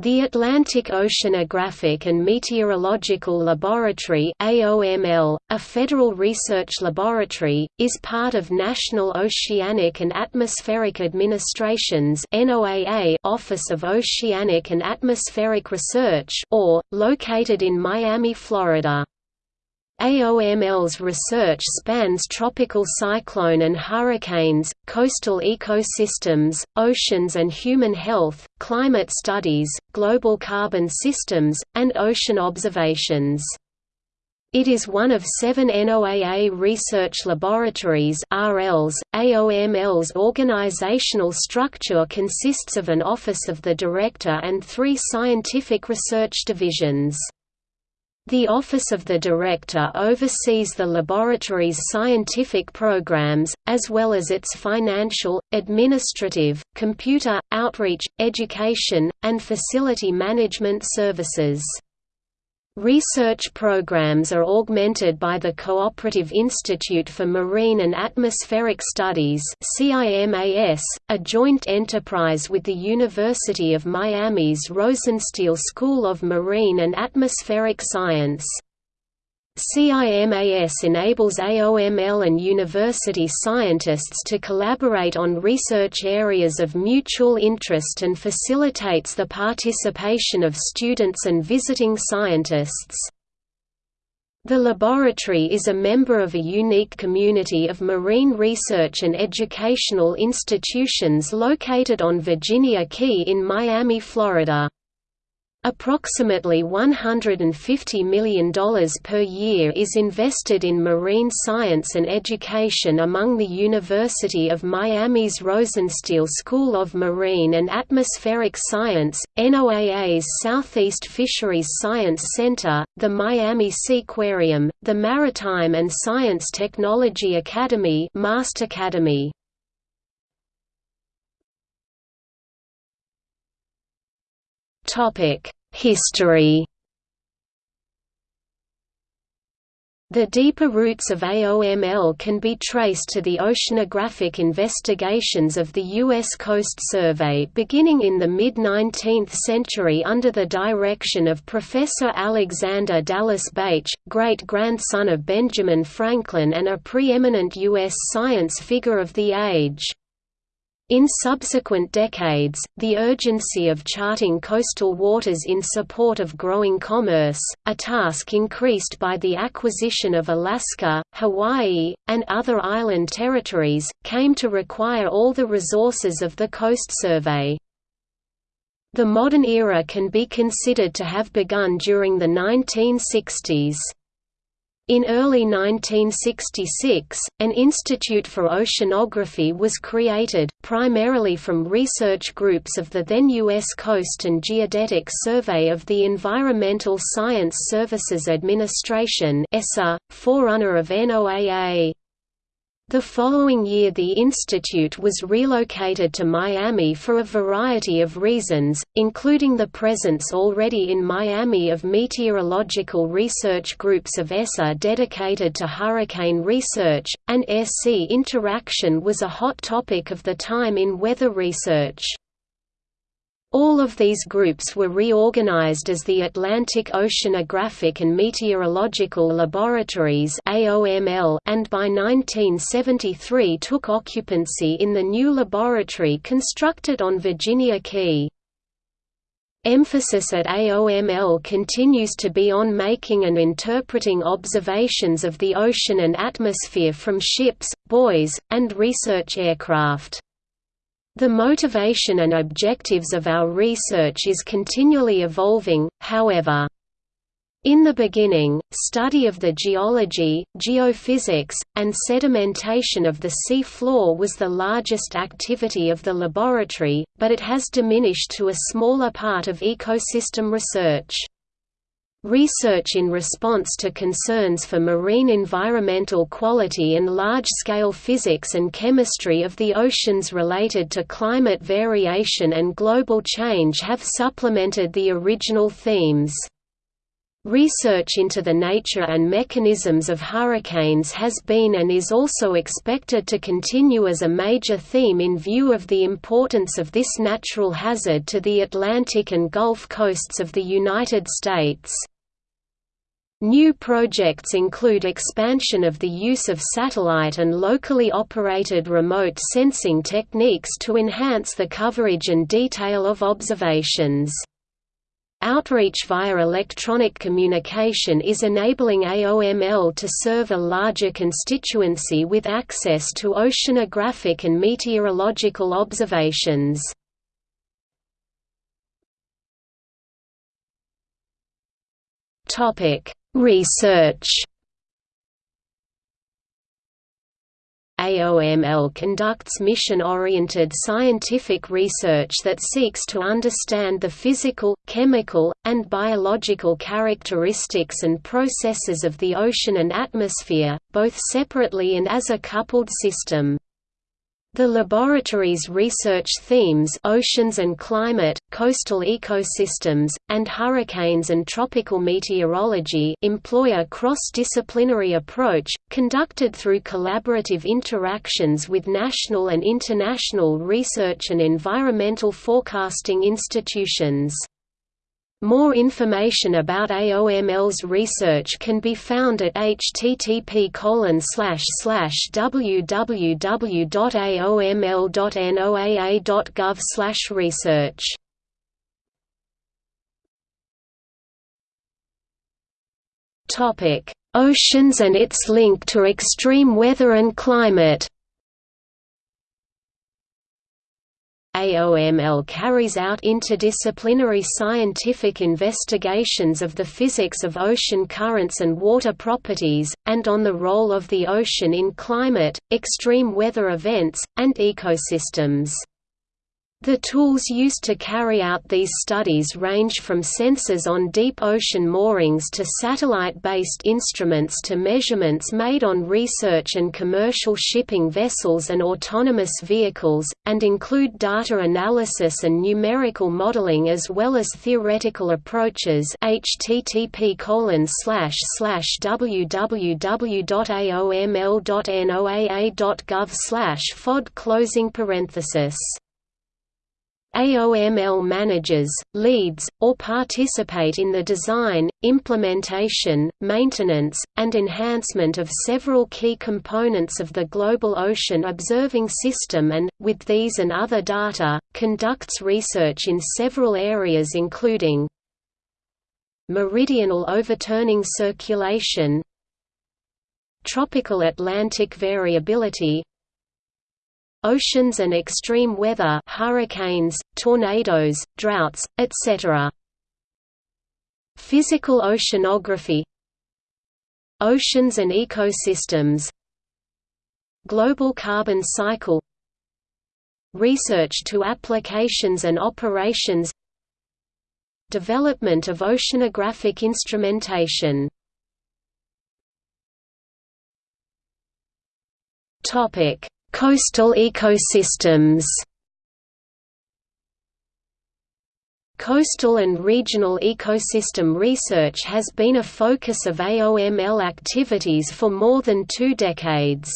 The Atlantic Oceanographic and Meteorological Laboratory AOML, a federal research laboratory, is part of National Oceanic and Atmospheric Administration's NOAA Office of Oceanic and Atmospheric Research or, located in Miami, Florida. AOML's research spans tropical cyclone and hurricanes, coastal ecosystems, oceans and human health, climate studies, global carbon systems, and ocean observations. It is one of seven NOAA research laboratories RLs. .AOML's organizational structure consists of an Office of the Director and three scientific research divisions. The Office of the Director oversees the laboratory's scientific programs, as well as its financial, administrative, computer, outreach, education, and facility management services. Research programs are augmented by the Cooperative Institute for Marine and Atmospheric Studies CIMAS, a joint enterprise with the University of Miami's Rosenstiel School of Marine and Atmospheric Science. CIMAS enables AOML and university scientists to collaborate on research areas of mutual interest and facilitates the participation of students and visiting scientists. The laboratory is a member of a unique community of marine research and educational institutions located on Virginia Key in Miami, Florida. Approximately $150 million per year is invested in marine science and education among the University of Miami's Rosenstiel School of Marine and Atmospheric Science, NOAA's Southeast Fisheries Science Center, the Miami Seaquarium, the Maritime and Science Technology Academy Academy. History The deeper roots of AOML can be traced to the oceanographic investigations of the U.S. Coast Survey beginning in the mid-19th century under the direction of Professor Alexander Dallas Bache, great-grandson of Benjamin Franklin and a preeminent U.S. science figure of the age. In subsequent decades, the urgency of charting coastal waters in support of growing commerce, a task increased by the acquisition of Alaska, Hawaii, and other island territories, came to require all the resources of the Coast Survey. The modern era can be considered to have begun during the 1960s. In early 1966, an Institute for Oceanography was created, primarily from research groups of the then U.S. Coast and Geodetic Survey of the Environmental Science Services Administration forerunner of NOAA. The following year the institute was relocated to Miami for a variety of reasons, including the presence already in Miami of meteorological research groups of ESSA dedicated to hurricane research, and air-sea interaction was a hot topic of the time in weather research. All of these groups were reorganized as the Atlantic Oceanographic and Meteorological Laboratories and by 1973 took occupancy in the new laboratory constructed on Virginia Key. Emphasis at AOML continues to be on making and interpreting observations of the ocean and atmosphere from ships, buoys, and research aircraft. The motivation and objectives of our research is continually evolving, however. In the beginning, study of the geology, geophysics, and sedimentation of the sea floor was the largest activity of the laboratory, but it has diminished to a smaller part of ecosystem research. Research in response to concerns for marine environmental quality and large-scale physics and chemistry of the oceans related to climate variation and global change have supplemented the original themes. Research into the nature and mechanisms of hurricanes has been and is also expected to continue as a major theme in view of the importance of this natural hazard to the Atlantic and Gulf coasts of the United States. New projects include expansion of the use of satellite and locally operated remote sensing techniques to enhance the coverage and detail of observations. Outreach via electronic communication is enabling AOML to serve a larger constituency with access to oceanographic and meteorological observations. Research AOML conducts mission-oriented scientific research that seeks to understand the physical, chemical, and biological characteristics and processes of the ocean and atmosphere, both separately and as a coupled system. The laboratory's research themes oceans and climate, coastal ecosystems, and hurricanes and tropical meteorology employ a cross-disciplinary approach, conducted through collaborative interactions with national and international research and environmental forecasting institutions. More information about AOML's research can be found at http www.aoml.noaa.gov research. Oceans and its link to extreme weather and climate AOML carries out interdisciplinary scientific investigations of the physics of ocean currents and water properties, and on the role of the ocean in climate, extreme weather events, and ecosystems. The tools used to carry out these studies range from sensors on deep ocean moorings to satellite-based instruments to measurements made on research and commercial shipping vessels and autonomous vehicles, and include data analysis and numerical modeling as well as theoretical approaches http www.aoml.noaa.gov fod closing parenthesis AOML manages, leads, or participate in the design, implementation, maintenance, and enhancement of several key components of the Global Ocean Observing System and, with these and other data, conducts research in several areas including meridional overturning circulation tropical Atlantic variability oceans and extreme weather hurricanes, tornadoes, droughts, etc. Physical oceanography Oceans and ecosystems Global carbon cycle Research to applications and operations Development of oceanographic instrumentation Topic Coastal ecosystems Coastal and regional ecosystem research has been a focus of AOML activities for more than two decades.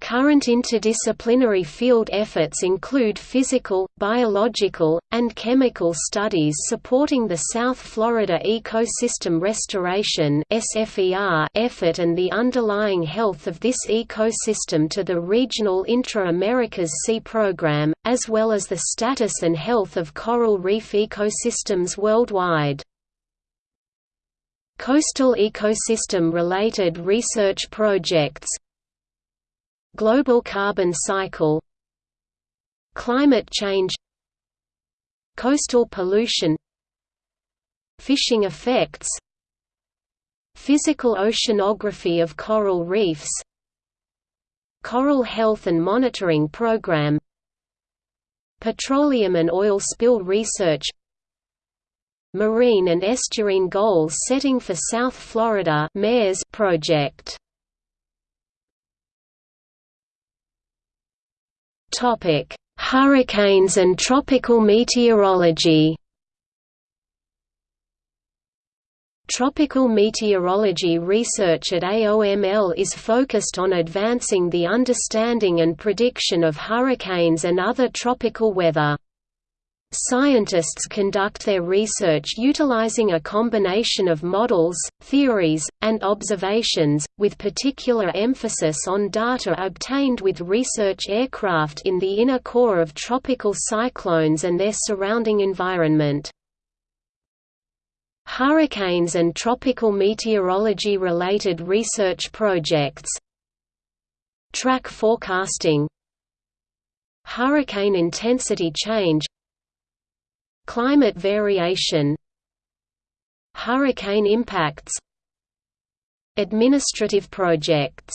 Current interdisciplinary field efforts include physical, biological, and chemical studies supporting the South Florida Ecosystem Restoration effort and the underlying health of this ecosystem to the regional Intra-Americas Sea Program, as well as the status and health of coral reef ecosystems worldwide. Coastal ecosystem-related research projects Global carbon cycle Climate change Coastal pollution Fishing effects Physical oceanography of coral reefs Coral Health and Monitoring Program Petroleum and oil spill research Marine and estuarine goals setting for South Florida project Topic: Hurricanes and tropical meteorology. Tropical meteorology research at AOML is focused on advancing the understanding and prediction of hurricanes and other tropical weather. Scientists conduct their research utilizing a combination of models, theories, and observations, with particular emphasis on data obtained with research aircraft in the inner core of tropical cyclones and their surrounding environment. Hurricanes and tropical meteorology-related research projects. Track forecasting. Hurricane intensity change Climate variation Hurricane impacts Administrative projects